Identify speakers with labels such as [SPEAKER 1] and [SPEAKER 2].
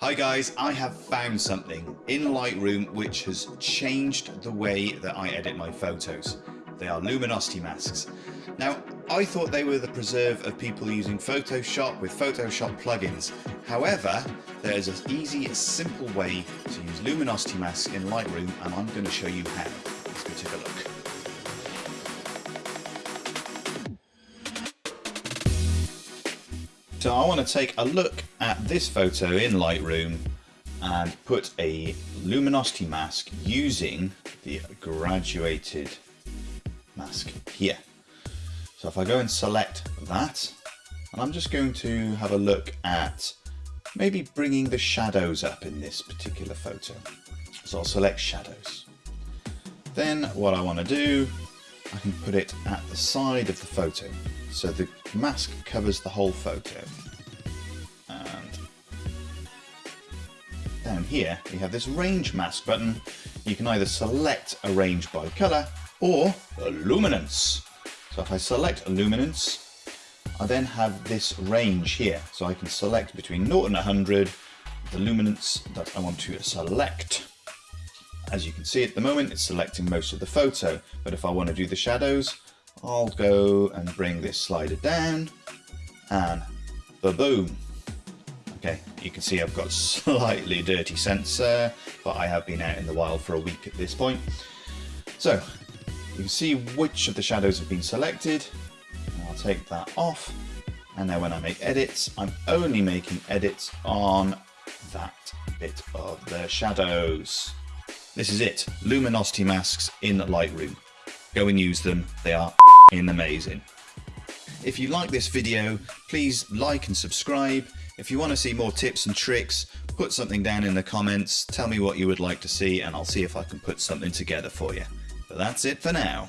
[SPEAKER 1] Hi guys, I have found something in Lightroom which has changed the way that I edit my photos. They are luminosity masks. Now, I thought they were the preserve of people using Photoshop with Photoshop plugins. However, there is an easy, simple way to use luminosity masks in Lightroom and I'm going to show you how. Let's go take a look. So I want to take a look at this photo in Lightroom and put a luminosity mask using the graduated mask here. So if I go and select that, and I'm just going to have a look at maybe bringing the shadows up in this particular photo. So I'll select shadows. Then what I want to do, I can put it at the side of the photo. So the mask covers the whole photo. And down here we have this range mask button. You can either select a range by colour or a luminance. So if I select luminance, I then have this range here. So I can select between 0 and 100 the luminance that I want to select. As you can see at the moment, it's selecting most of the photo, but if I want to do the shadows, I'll go and bring this slider down and ba-boom. Okay, you can see I've got slightly dirty sensor, but I have been out in the wild for a week at this point. So you can see which of the shadows have been selected. I'll take that off. And then when I make edits, I'm only making edits on that bit of the shadows. This is it, luminosity masks in Lightroom. Go and use them, they are in amazing. If you like this video, please like and subscribe. If you want to see more tips and tricks, put something down in the comments, tell me what you would like to see and I'll see if I can put something together for you. But that's it for now.